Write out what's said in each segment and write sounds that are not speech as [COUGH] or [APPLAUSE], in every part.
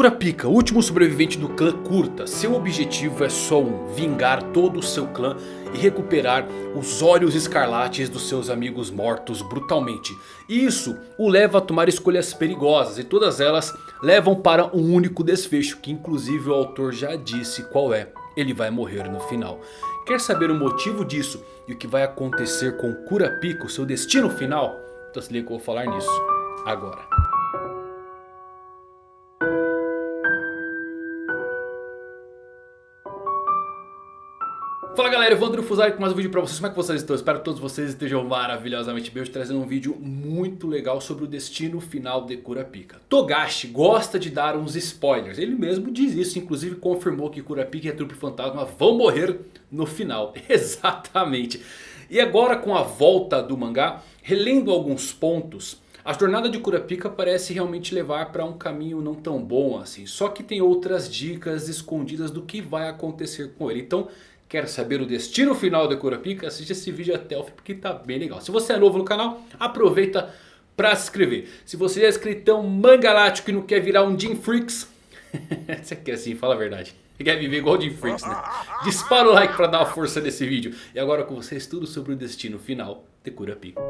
Kurapika, último sobrevivente do clã Kurta, seu objetivo é só um, vingar todo o seu clã e recuperar os olhos escarlates dos seus amigos mortos brutalmente. E isso o leva a tomar escolhas perigosas e todas elas levam para um único desfecho que inclusive o autor já disse qual é. Ele vai morrer no final. Quer saber o motivo disso e o que vai acontecer com Kurapika, o seu destino final? Então se liga que eu vou falar nisso agora. Fala galera, Evandro Fusari com mais um vídeo pra vocês, como é que vocês estão? Espero que todos vocês estejam maravilhosamente bem, hoje trazendo um vídeo muito legal sobre o destino final de Kurapika Togashi gosta de dar uns spoilers, ele mesmo diz isso, inclusive confirmou que Kurapika e a trupe fantasma vão morrer no final, [LAUGHS] exatamente E agora com a volta do mangá, relendo alguns pontos a jornada de Kurapika parece realmente levar para um caminho não tão bom assim. Só que tem outras dicas escondidas do que vai acontecer com ele. Então Quer saber o destino final de Kurapika? Assiste esse vídeo até o fim porque tá bem legal. Se você é novo no canal, aproveita para se inscrever. Se você é inscritão mangalático e não quer virar um Jim Freaks... [LAUGHS] você quer assim, fala a verdade. Quer viver igual o Jim Freaks, né? Dispara o like para dar uma força nesse vídeo. E agora com vocês tudo sobre o destino final de Kurapika.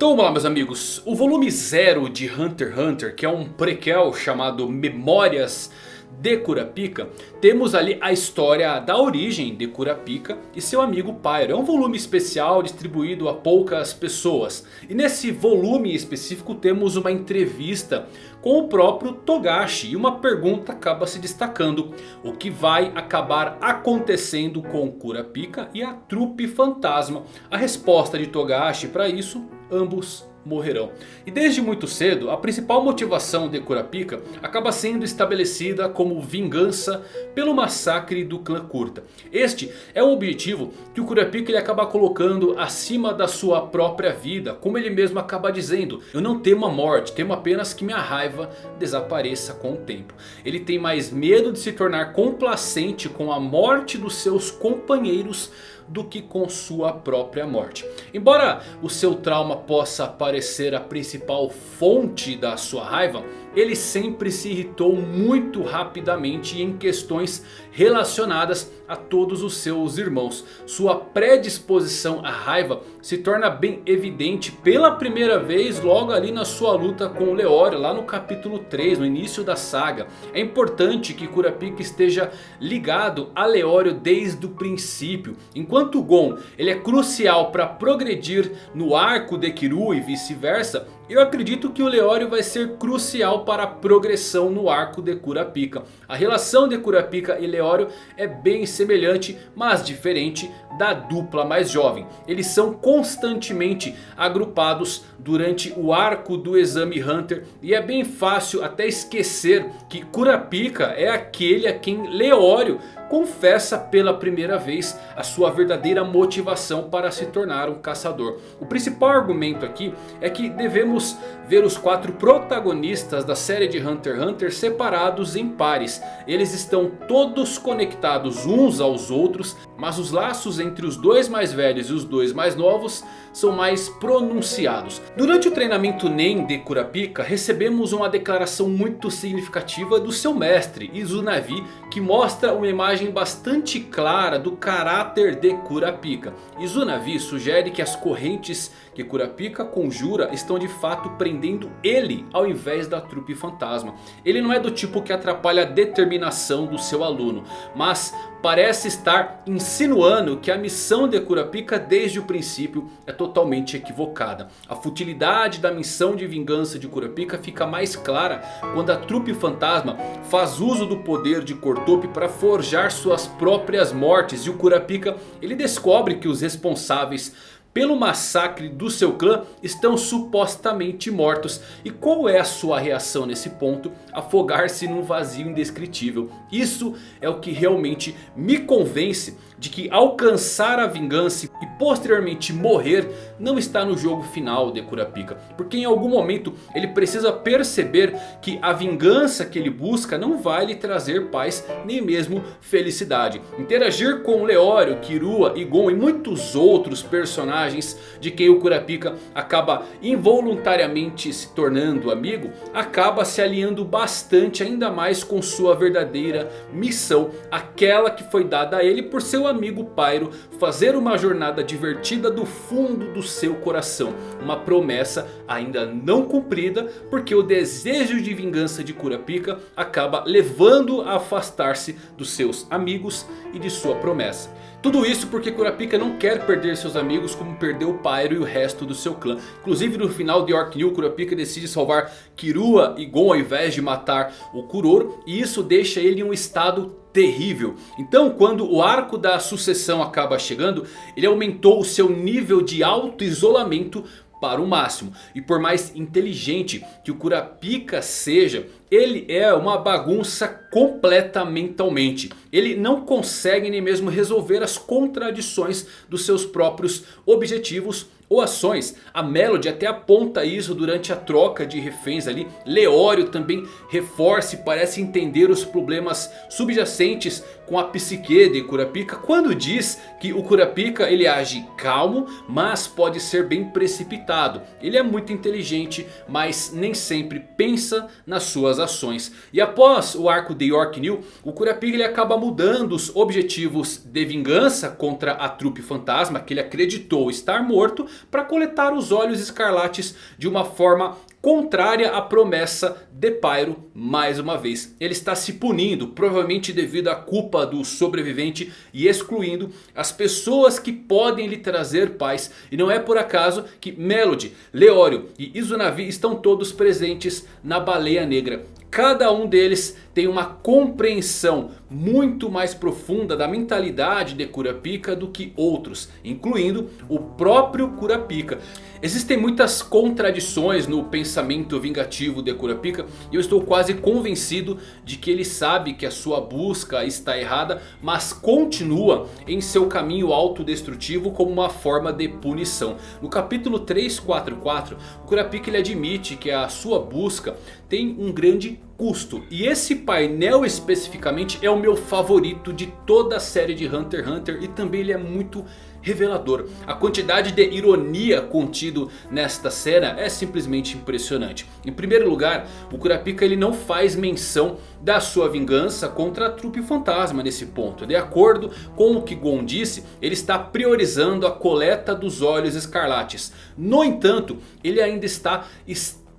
Então vamos lá meus amigos, o volume 0 de Hunter x Hunter, que é um prequel chamado Memórias de Kurapika, temos ali a história da origem de Kurapika e seu amigo Pyro. É um volume especial distribuído a poucas pessoas. E nesse volume específico temos uma entrevista com o próprio Togashi. E uma pergunta acaba se destacando. O que vai acabar acontecendo com Kurapika e a trupe fantasma? A resposta de Togashi para isso, ambos morrerão. E desde muito cedo, a principal motivação de Kurapika acaba sendo estabelecida como vingança pelo massacre do clã Kurta. Este é um objetivo que o Kurapika ele acaba colocando acima da sua própria vida, como ele mesmo acaba dizendo. Eu não temo a morte, temo apenas que minha raiva desapareça com o tempo. Ele tem mais medo de se tornar complacente com a morte dos seus companheiros do que com sua própria morte. Embora o seu trauma possa parecer a principal fonte da sua raiva, ele sempre se irritou muito rapidamente em questões relacionadas a todos os seus irmãos. Sua predisposição à raiva se torna bem evidente pela primeira vez logo ali na sua luta com o Leório, lá no capítulo 3, no início da saga. É importante que Kurapika esteja ligado a Leório desde o princípio. Enquanto Gon ele é crucial para progredir no arco de Kiru e vice-versa, eu acredito que o Leório vai ser crucial para a progressão no arco de Kurapika. A relação de Kurapika e Leório é bem semelhante, mas diferente da dupla mais jovem. Eles são constantemente agrupados durante o arco do Exame Hunter. E é bem fácil até esquecer que Kurapika é aquele a quem Leório confessa pela primeira vez a sua verdadeira motivação para se tornar um caçador. O principal argumento aqui é que devemos ver os quatro protagonistas da série de Hunter x Hunter separados em pares. Eles estão todos conectados uns aos outros, mas os laços entre os dois mais velhos e os dois mais novos são mais pronunciados. Durante o treinamento Nen de Kurapika recebemos uma declaração muito significativa do seu mestre Izunavi que mostra uma imagem bastante clara do caráter de Kurapika. Izunavi sugere que as correntes que Kurapika conjura estão de fato prendendo ele ao invés da trupe fantasma. Ele não é do tipo que atrapalha a determinação do seu aluno, mas parece estar insinuando que a missão de Kurapika desde o princípio é totalmente equivocada. A futilidade da missão de vingança de Kurapika fica mais clara quando a trupe fantasma faz uso do poder de Kortopi para forjar suas próprias mortes. E o Kurapika ele descobre que os responsáveis pelo massacre do seu clã estão supostamente mortos. E qual é a sua reação nesse ponto? Afogar-se num vazio indescritível. Isso é o que realmente me convence de que alcançar a vingança e posteriormente morrer não está no jogo final de Kurapika. Porque em algum momento ele precisa perceber que a vingança que ele busca não vai lhe trazer paz nem mesmo felicidade. Interagir com Leório, Kirua, Gon e muitos outros personagens de quem o Kurapika acaba involuntariamente se tornando amigo. Acaba se alinhando bastante ainda mais com sua verdadeira missão. Aquela que foi dada a ele por seu amigo Pyro fazer uma jornada divertida do fundo do seu coração. Uma promessa ainda não cumprida porque o desejo de vingança de Kurapika acaba levando a afastar-se dos seus amigos e de sua promessa. Tudo isso porque Kurapika não quer perder seus amigos como perdeu Pyro e o resto do seu clã. Inclusive no final de Orc New, Kurapika decide salvar Kirua e Gon ao invés de matar o Kuroro. E isso deixa ele em um estado terrível. Então quando o arco da sucessão acaba chegando, ele aumentou o seu nível de auto-isolamento para o máximo. E por mais inteligente que o Kurapika seja, ele é uma bagunça completa mentalmente. Ele não consegue nem mesmo resolver as contradições dos seus próprios objetivos ou ações. A Melody até aponta isso durante a troca de reféns ali. Leório também reforça e parece entender os problemas subjacentes com a psique de Kurapika. Quando diz que o Kurapika ele age calmo, mas pode ser bem precipitado. Ele é muito inteligente, mas nem sempre pensa nas suas ações. E após o arco de York New, o Kurapika ele acaba mudando os objetivos de vingança contra a trupe fantasma que ele acreditou estar morto para coletar os olhos escarlates de uma forma contrária à promessa de Pyro mais uma vez. Ele está se punindo, provavelmente devido à culpa do sobrevivente e excluindo as pessoas que podem lhe trazer paz. E não é por acaso que Melody, Leório e Izunami estão todos presentes na Baleia Negra. Cada um deles tem uma compreensão muito mais profunda da mentalidade de Kurapika do que outros, incluindo o próprio Kurapika. Existem muitas contradições no pensamento vingativo de Kurapika e eu estou quase convencido de que ele sabe que a sua busca está errada, mas continua em seu caminho autodestrutivo como uma forma de punição. No capítulo 344, o Kurapika ele admite que a sua busca tem um grande custo. E esse painel especificamente é o meu favorito de toda a série de Hunter x Hunter. E também ele é muito revelador. A quantidade de ironia contido nesta cena é simplesmente impressionante. Em primeiro lugar, o Kurapika ele não faz menção da sua vingança contra a trupe fantasma nesse ponto. De acordo com o que Gon disse, ele está priorizando a coleta dos olhos escarlates. No entanto, ele ainda está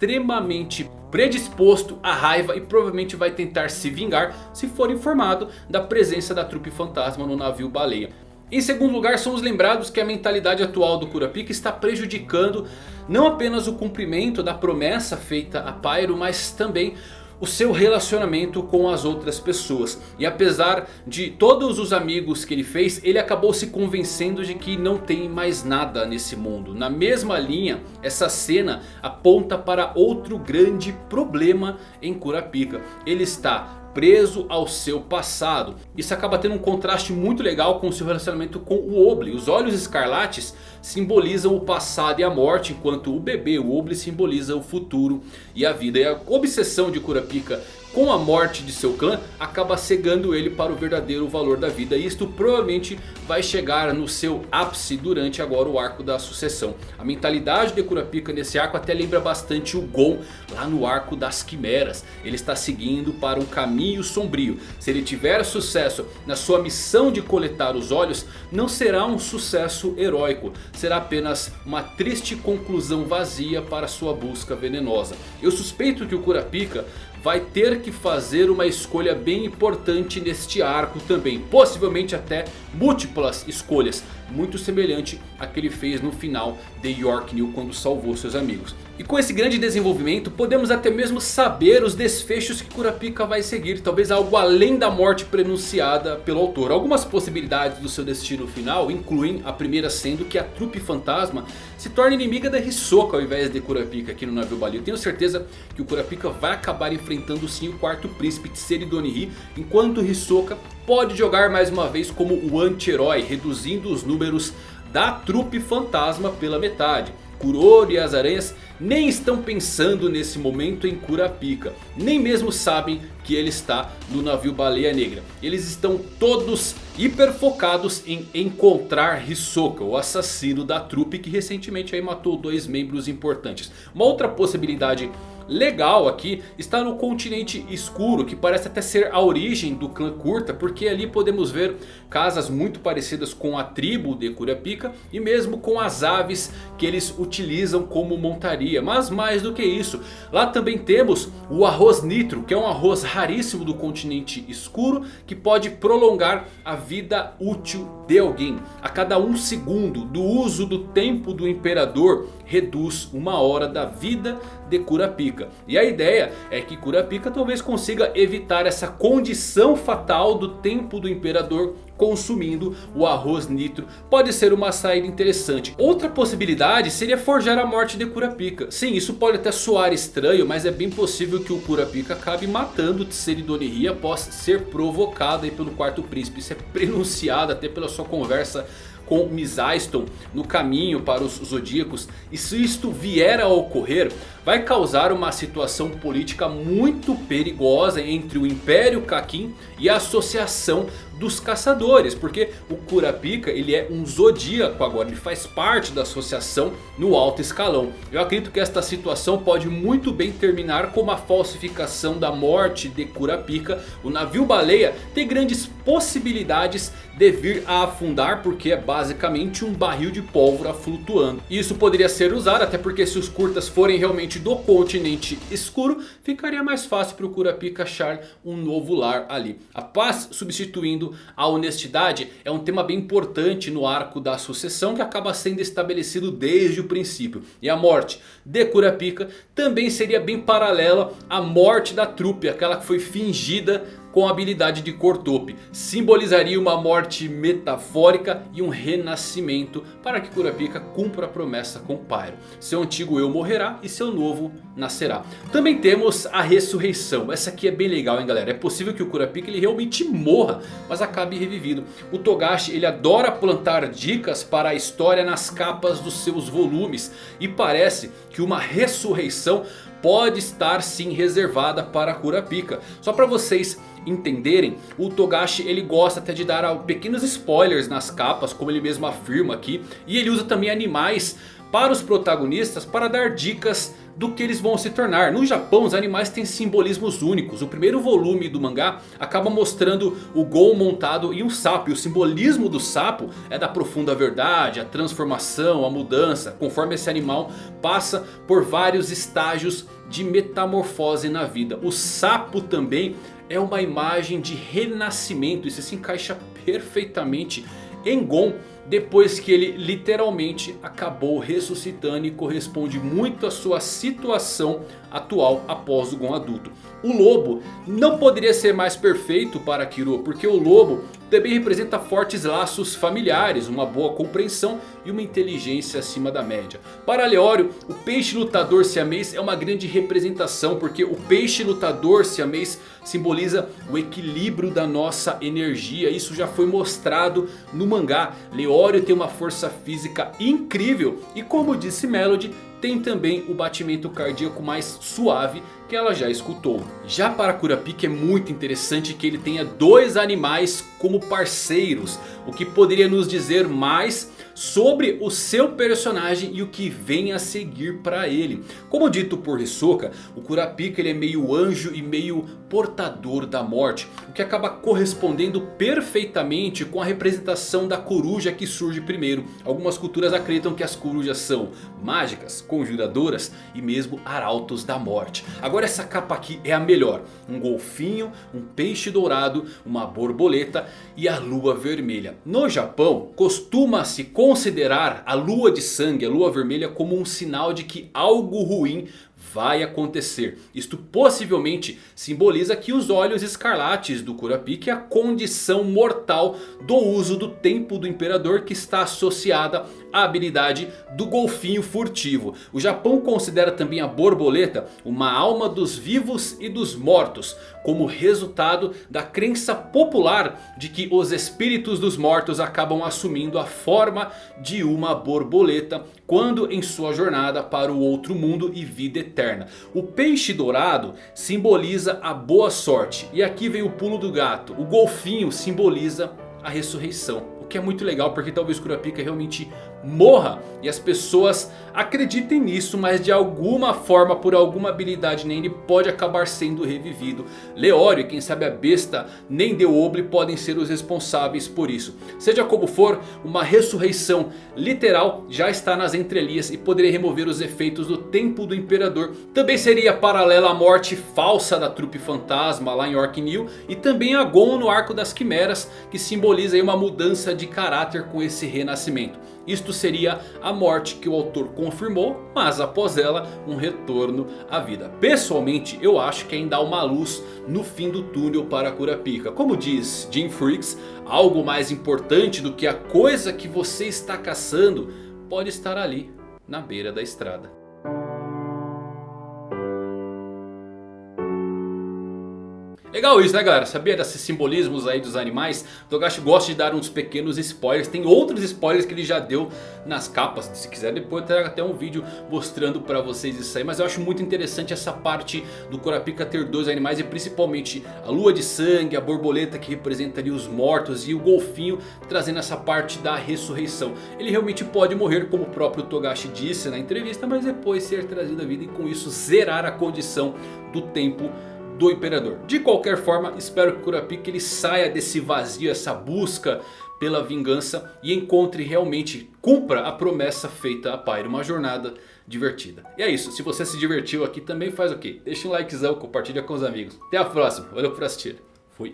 extremamente predisposto à raiva e provavelmente vai tentar se vingar se for informado da presença da trupe fantasma no navio baleia. Em segundo lugar, somos lembrados que a mentalidade atual do Kurapika está prejudicando não apenas o cumprimento da promessa feita a Pyro, mas também o seu relacionamento com as outras pessoas. E apesar de todos os amigos que ele fez, ele acabou se convencendo de que não tem mais nada nesse mundo. Na mesma linha, essa cena aponta para outro grande problema em Kurapika. Ele está preso ao seu passado. Isso acaba tendo um contraste muito legal com seu relacionamento com o Oble. Os olhos escarlates simbolizam o passado e a morte. Enquanto o bebê, o Oble, simboliza o futuro e a vida. E a obsessão de Kurapika com a morte de seu clã, acaba cegando ele para o verdadeiro valor da vida. E isto provavelmente vai chegar no seu ápice durante agora o arco da sucessão. A mentalidade de Kurapika nesse arco até lembra bastante o Gon lá no arco das quimeras. Ele está seguindo para um caminho sombrio. Se ele tiver sucesso na sua missão de coletar os olhos, não será um sucesso heróico. Será apenas uma triste conclusão vazia para sua busca venenosa. Eu suspeito que o Kurapika vai ter que fazer uma escolha bem importante neste arco também. Possivelmente até múltiplas escolhas. Muito semelhante a que ele fez no final de York New quando salvou seus amigos. E com esse grande desenvolvimento podemos até mesmo saber os desfechos que Kurapika vai seguir. Talvez algo além da morte prenunciada pelo autor. Algumas possibilidades do seu destino final incluem a primeira sendo que a trupe fantasma se torne inimiga da Hisoka ao invés de Kurapika aqui no navio Bali. Eu tenho certeza que o Kurapika vai acabar enfrentando sim o quarto príncipe Tseri Donihi. Enquanto Hisoka pode jogar mais uma vez como o anti-herói. Reduzindo os números da trupe fantasma pela metade. Kuroro e as aranhas nem estão pensando nesse momento em Kurapika. Nem mesmo sabem que ele está no navio Baleia Negra. Eles estão todos hiper focados em encontrar Hisoka, o assassino da trupe que recentemente matou dois membros importantes. Uma outra possibilidade legal aqui está no continente escuro, que parece até ser a origem do clã Curta, porque ali podemos ver casas muito parecidas com a tribo de Kurapika e mesmo com as aves que eles utilizam como montaria. Mas mais do que isso, lá também temos o arroz nitro, que é um arroz raríssimo do continente escuro, que pode prolongar a vida útil de alguém. A cada um segundo do uso do tempo do imperador reduz uma hora da vida de Kurapika. E a ideia é que Kurapika talvez consiga evitar essa condição fatal do tempo do imperador consumindo o arroz nitro. Pode ser uma saída interessante. Outra possibilidade seria forjar a morte de Kurapika. Sim, isso pode até soar estranho, mas é bem possível que o Kurapika acabe matando Tseridonihi após ser provocado pelo quarto príncipe. Isso é [LAUGHS] prenunciado até pela sua conversa com Misaiston no caminho para os Zodíacos. E se isto vier a ocorrer, vai causar uma situação política muito perigosa entre o Império Kakin e a Associação dos caçadores, porque o Kurapika ele é um zodíaco agora, ele faz parte da associação no alto escalão. Eu acredito que esta situação pode muito bem terminar com uma falsificação da morte de Kurapika. O navio baleia tem grandes possibilidades de vir a afundar porque é basicamente um barril de pólvora flutuando. Isso poderia ser usado até porque se os curtas forem realmente do continente escuro, ficaria mais fácil para o Kurapika achar um novo lar ali. A paz substituindo a honestidade é um tema bem importante no arco da sucessão que acaba sendo estabelecido desde o princípio. E a morte de Kurapika também seria bem paralela à morte da trupe, aquela que foi fingida com a habilidade de Cortope. Simbolizaria uma morte metafórica e um renascimento para que Kurapika cumpra a promessa com Pyro. Seu antigo eu morrerá e seu novo nascerá. Também temos a ressurreição. Essa aqui é bem legal hein galera. É possível que o Kurapika ele realmente morra, mas acabe revivido. O Togashi ele adora plantar dicas para a história nas capas dos seus volumes. E parece que uma ressurreição pode estar sim reservada para Kurapika. Só para vocês entenderem, o Togashi ele gosta até de dar pequenos spoilers nas capas, como ele mesmo afirma aqui. E ele usa também animais para os protagonistas para dar dicas do que eles vão se tornar. No Japão os animais têm simbolismos únicos. O primeiro volume do mangá acaba mostrando o Gon montado em um sapo. E o simbolismo do sapo é da profunda verdade, a transformação, a mudança. Conforme esse animal passa por vários estágios de metamorfose na vida. O sapo também é uma imagem de renascimento. Isso se encaixa perfeitamente em Gon depois que ele literalmente acabou ressuscitando e corresponde muito à sua situação atual após o Gon adulto. O lobo não poderia ser mais perfeito para Kiro, porque o lobo também representa fortes laços familiares, uma boa compreensão e uma inteligência acima da média. Para Leório, o peixe lutador siamês é uma grande representação, porque o peixe lutador siamês simboliza o equilíbrio da nossa energia. Isso já foi mostrado no mangá. Leório tem uma força física incrível e como disse Melody, tem também o batimento cardíaco mais suave que ela já escutou. Já para Kurapika é muito interessante que ele tenha dois animais como parceiros. O que poderia nos dizer mais sobre o seu personagem e o que vem a seguir para ele. Como dito por Hisoka, o Kurapika ele é meio anjo e meio portador da morte. O que acaba correspondendo perfeitamente com a representação da coruja que surge primeiro. Algumas culturas acreditam que as corujas são mágicas, conjuradoras e mesmo arautos da morte. Agora essa capa aqui é a melhor. Um golfinho, um peixe dourado, uma borboleta e a lua vermelha. No Japão costuma-se considerar a lua de sangue, a lua vermelha como um sinal de que algo ruim vai acontecer. Isto possivelmente simboliza que os olhos escarlates do Kurapika é a condição mortal do uso do tempo do imperador que está associada à habilidade do golfinho furtivo. O Japão considera também a borboleta uma alma dos vivos e dos mortos. Como resultado da crença popular de que os espíritos dos mortos acabam assumindo a forma de uma borboleta. Quando em sua jornada para o outro mundo e vida eterna. O peixe dourado simboliza a boa sorte. E aqui vem o pulo do gato. O golfinho simboliza a ressurreição. O que é muito legal porque talvez Kurapika realmente morra. E as pessoas acreditem nisso, mas de alguma forma, por alguma habilidade nele, pode acabar sendo revivido. Leório e quem sabe a besta nem Deoble podem ser os responsáveis por isso. Seja como for, uma ressurreição literal já está nas entrelinhas e poderia remover os efeitos do tempo do imperador. Também seria paralela à morte falsa da trupe fantasma lá em Orc New. E também a Gon no arco das quimeras, que simboliza uma mudança de caráter com esse renascimento. Isto seria a morte que o autor confirmou, mas após ela um retorno à vida. Pessoalmente eu acho que ainda há uma luz no fim do túnel para Kurapika. Como diz Jim Freaks, algo mais importante do que a coisa que você está caçando pode estar ali na beira da estrada. Legal isso né galera, sabia desses simbolismos aí dos animais? Togashi gosta de dar uns pequenos spoilers, tem outros spoilers que ele já deu nas capas. Se quiser depois eu trago até um vídeo mostrando pra vocês isso aí. Mas eu acho muito interessante essa parte do Kurapika ter dois animais E principalmente a lua de sangue, a borboleta que representa ali os mortos E o golfinho trazendo essa parte da ressurreição. Ele realmente pode morrer como o próprio Togashi disse na entrevista Mas depois ser trazido à vida e com isso zerar a condição do tempo do Imperador. De qualquer forma, espero que Kurapika ele saia desse vazio, essa busca pela vingança e encontre realmente, cumpra a promessa feita a Pyro, uma jornada divertida. E é isso, se você se divertiu aqui também faz o quê? Deixa um likezão, compartilha com os amigos. Até a próxima, valeu por assistir, fui.